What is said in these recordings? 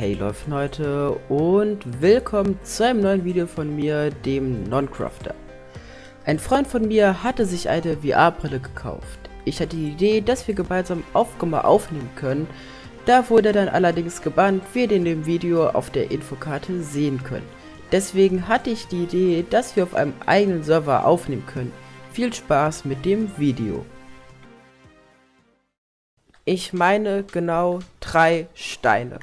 Hey Leute und willkommen zu einem neuen Video von mir, dem Noncrafter. Ein Freund von mir hatte sich eine VR-Brille gekauft. Ich hatte die Idee, dass wir gemeinsam Aufkommen aufnehmen können. Da wurde dann allerdings gebannt, wie ihr in dem Video auf der Infokarte sehen könnt. Deswegen hatte ich die Idee, dass wir auf einem eigenen Server aufnehmen können. Viel Spaß mit dem Video. Ich meine genau drei Steine.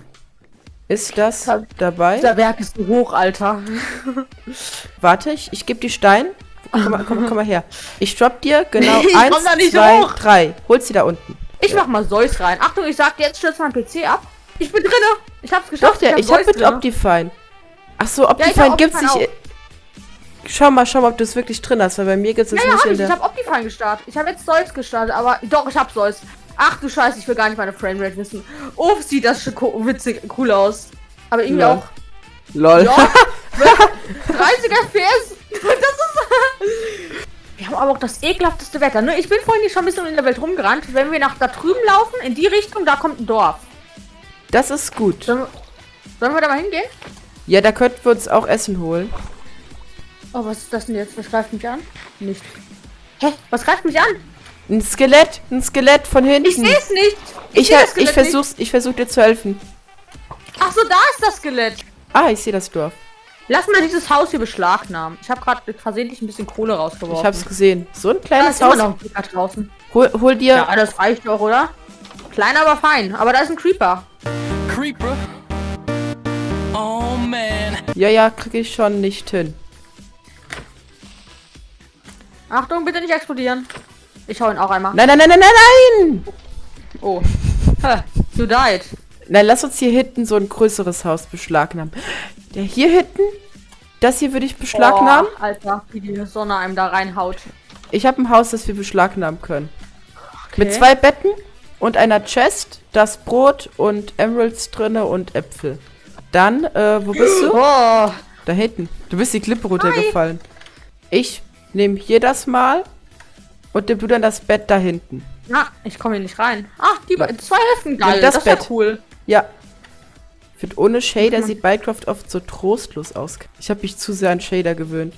Ist das Das- dabei? Dieser Werk ist so hoch, Alter. Warte, ich, ich gebe die Stein. Komm mal, komm, komm mal her. Ich drop dir genau Ich eins, da zwei, hoch. drei. Hol's sie da unten. Ich mach mal Zeus rein. Achtung, ich sag dir, jetzt stürzt mein PC ab. Ich bin drinne. Ich hab's Doch, geschafft. der, ich hab mit drinne. Optifine. Ach so, ich Optifine hab gibt's Optifine nicht. Schau mal, schau mal, ob du es wirklich drin hast, weil bei mir gibt's es Ja, ja, nicht hab in ich. Ich der. hab Optifine gestartet. Ich habe jetzt Zeus gestartet, aber doch, ich hab Zeus. Ach du Scheiße, ich will gar nicht meine Framerate wissen. Oh, sieht das schon witzig, cool aus. Aber irgendwie Ja. auch. Lol. Ja, 30 FPS. Das ist. Wir haben aber auch das ekelhafteste Wetter. Ne? Ich bin vorhin hier schon ein bisschen in der Welt rumgerannt. Wenn wir nach da drüben laufen, in die Richtung, da kommt ein Dorf. Das ist gut. Sollen sollen wir da mal hingehen? Ja, da könnten wir uns auch Essen holen. Oh, was ist das denn jetzt? Was greift mich an? Nicht. Hä? Was greift mich an? Ein Skelett, ein Skelett von hinten. Ich sehe es nicht. Ich, das ich Skelett versuch's, ich versuch dir zu helfen. nicht. Ach so, da ist das Skelett. Ah, ich sehe das Dorf. Lass mal dieses Haus hier beschlagnahmen. Ich habe gerade versehentlich ein bisschen Kohle Ich rausgeworfen. hab's gesehen. So ein da kleines ist immer Haus. noch ein Creeper draußen. Hol, hol dir. Ja, das reicht doch, oder? Klein, aber fein. Aber da ist ein Creeper. Creeper. Oh man. Ja, ja, krieg ich schon nicht hin. Achtung, bitte nicht explodieren. Ich hau ihn auch einmal. Nein, nein, nein, nein, nein, nein! Oh. Hä, you died. Nein, lass uns hier hinten so ein größeres Haus beschlagnahmen. Der hier hinten? Das hier würde ich beschlagnahmen. Oh, Alter, wie die Sonne einem da reinhaut. Ich habe ein Haus, das wir beschlagnahmen können. Mit Okay. zwei Betten und einer Chest, das Brot und Emeralds drinne und Äpfel. Dann, äh, wo bist du? Oh, Da hinten. Du bist die Klippe runtergefallen. Ich nehme hier das mal und du dann das Bett da hinten. na, ich komme hier nicht rein. Ach, die be- zwei Hälften geil. Nimm das Das, ist ja Bett. cool. Ja. Ich finde, ohne Shader sieht Minecraft oft so trostlos aus. Ich habe mich zu sehr an Shader gewöhnt.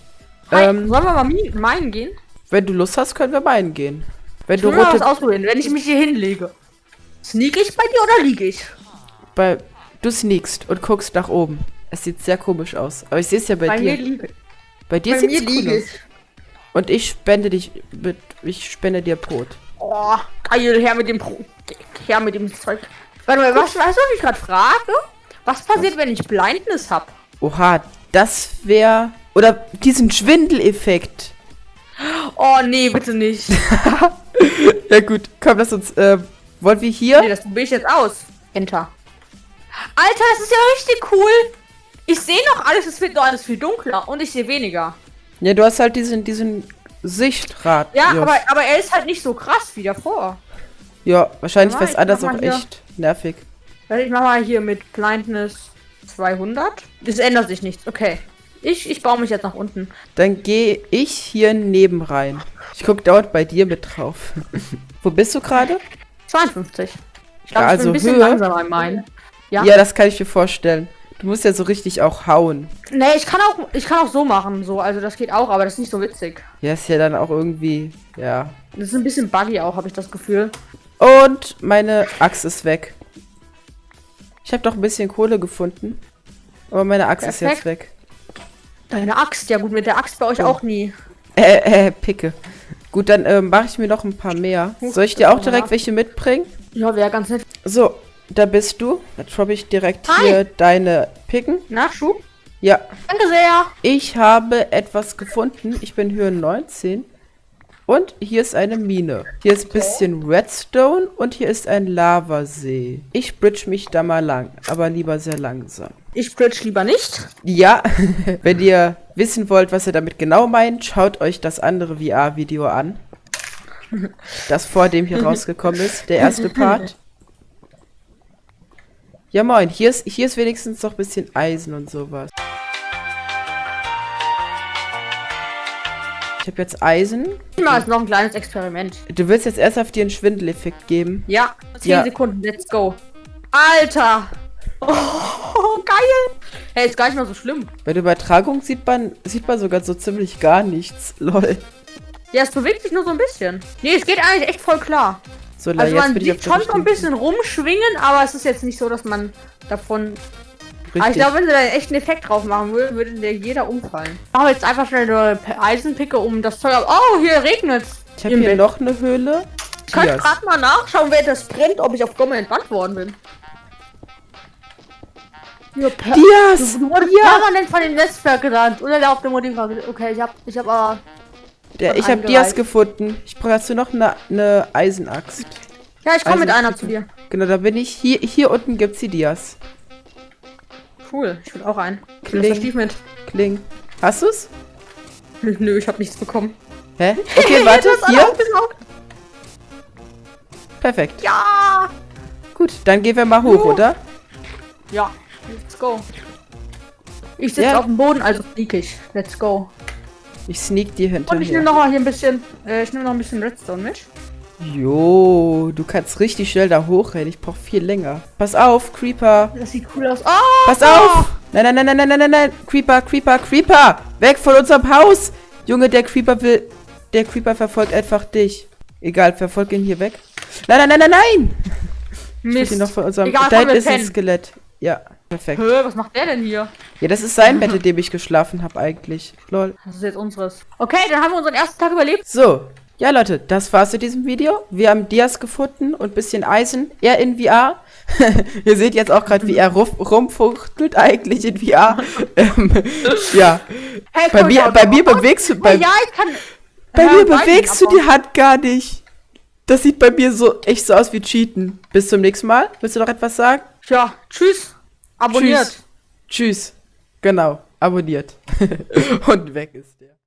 Hi, Ähm, sollen wir mal meinen gehen? wenn du Lust hast, können wir meinen gehen. Wenn Ich du mal was rote... ausprobieren, wenn ich mich hier hinlege. Sneak ich bei dir oder liege ich? Bei, du sneakst und guckst nach oben. Es sieht sehr komisch aus. Aber ich sehe es ja bei, Bei dir. mir liege bei dir sieht es cool liege aus. ich. Und ich spende dich mit... Ich spende dir Brot. Oh, geil, her mit dem Pro her mit dem Zeug. Warte mal, was, weißt du, was ich gerade frage? Was passiert, wenn ich Blindness hab? Oha, das wäre... Oder diesen Schwindeleffekt. Oh, nee, bitte nicht. Ja gut, komm, lass uns... Äh, wollen wir hier... nee, das probiere ich jetzt aus. Enter. Alter, das ist ja richtig cool. Ich sehe noch alles, es wird noch alles viel dunkler und ich sehe weniger. Ja, du hast halt diesen, diesen Sichtrad. Ja, aber, aber er ist halt nicht so krass wie davor. Ja, wahrscheinlich wäre es ich anders auch hier. echt nervig. Ich mach mal hier mit Blindness 200. Das ändert sich nichts. Okay. Ich, ich baue mich jetzt nach unten. Dann gehe ich hier neben rein. Ich guck dauernd bei dir mit drauf. Wo bist du gerade? 52. Ich Ja, glaube, ich also bin ein bisschen Höhe. langsamer in meinen. Ja. Ja. das kann ich mir vorstellen. Du musst ja so richtig auch hauen. Nee, ich kann auch, ich kann auch so machen, so, also das geht auch, aber das ist nicht so witzig. Ja, ist ja dann auch irgendwie, ja. Das ist ein bisschen buggy auch, habe ich das Gefühl. Und meine Axt ist weg. Ich habe doch ein bisschen Kohle gefunden. Aber meine Axt ist jetzt Perfekt. weg. Deine Axt, ja gut, mit der Axt bei euch auch nie. Äh, äh, Picke. Gut, dann äh, mache ich mir noch ein paar mehr. Soll ich dir auch direkt welche mitbringen? Ja, wäre ganz nett. So, da bist du. Da droppe ich direkt Hi. hier deine Picken. Nachschub? Ja, Danke sehr. ich habe etwas gefunden. Ich bin Höhe 19. Und hier ist eine Mine. Hier ist ein bisschen Redstone und hier ist ein Lavasee. Ich bridge mich da mal lang, aber lieber sehr langsam. Ich bridge lieber nicht. Ja, wenn ihr wissen wollt, was er damit genau meint, schaut euch das andere VR-Video an. Das vor dem hier rausgekommen ist, der erste Part. Ja moin, hier ist, hier ist wenigstens noch ein bisschen Eisen und sowas. Ich habe jetzt Eisen. Ich mache jetzt noch ein kleines Experiment. Du willst jetzt erst auf dir einen Schwindeleffekt geben. Ja, 10 Ja. Sekunden, let's go. Alter! Hey, ist gar nicht mal so schlimm. Bei der Übertragung sieht man, sieht man sogar so ziemlich gar nichts. Lol. Ja, es bewegt sich nur so ein bisschen. Nee, es geht eigentlich echt voll klar. So, Also man sieht schon so ein bisschen rumschwingen, aber es ist jetzt nicht so, dass man davon... Aber ich Richtig. glaube, wenn sie da echt einen Effekt drauf machen würden, würde der jeder umfallen. Machen wir jetzt einfach schnell eine Eisenpicke um das Zeug ab. Oh, hier regnet's. ich habe hier noch eine Höhle. Ich Dias. gerade mal nachschauen, wer das brennt, ob ich auf Gomme entbannt worden bin. Ja, Dias! Du wurdest permanent von dem Netzwerk gerannt. Oder der auf dem Modifikator. Okay, ich hab, ich hab aber. Der, Von ich habe Dias gefunden. Ich brauche dazu noch eine, eine Eisenaxt. Ja, ich komme mit einer zu dir. Genau, da bin ich. Hier, hier unten gibt's die Dias. Cool, ich will auch einen. Kling. Achievement. Kling. Hast du's? Nö, ich hab nichts bekommen. Hä? Okay, warte. Hier. Perfekt. Ja! Gut, dann gehen wir mal hoch, Juhu. oder? Ja, let's go. Ich sitze Ja. auf dem Boden, also flieg ich. Let's go. Ich sneak dir Und ich nehme hinterher. noch mal hier ein bisschen. Äh, ich nehme noch ein bisschen Redstone mit. Jo, du kannst richtig schnell da hochrennen. Ich brauch viel länger. Pass auf, Creeper. Das sieht cool aus. Oh! Pass auf! Nein, nein, nein, nein, nein, nein, nein, nein. Creeper, Creeper, Creeper! Weg von unserem Haus! Junge, der Creeper will. Der Creeper verfolgt einfach dich. Egal, verfolg ihn hier weg. Nein, nein, nein, nein, nein! Ich Mist. ihn noch von unserem. Egal, da ist ein. Skelett. Ja, perfekt. Hä, was macht der denn hier? Ja, das ist sein Bett, in dem ich geschlafen habe eigentlich. Lol. Das ist jetzt unseres. Okay, dann haben wir unseren ersten Tag überlebt. So, ja Leute, das war's zu diesem Video. Wir haben Dias gefunden und bisschen Eisen. Er in VR. Ihr seht jetzt auch gerade, wie er rum, rumfuchtelt eigentlich in VR. ähm, ja, Hey, bei mir, bei mir bewegst du, bei, ja, ich kann. bei mir bewegst du die Hand gar nicht. Das sieht bei mir so echt so aus wie Cheaten. Bis zum nächsten Mal. Willst du noch etwas sagen? Ja, tschüss. Abonniert. Tschüss. Tschüss. Genau, abonniert. und weg ist der.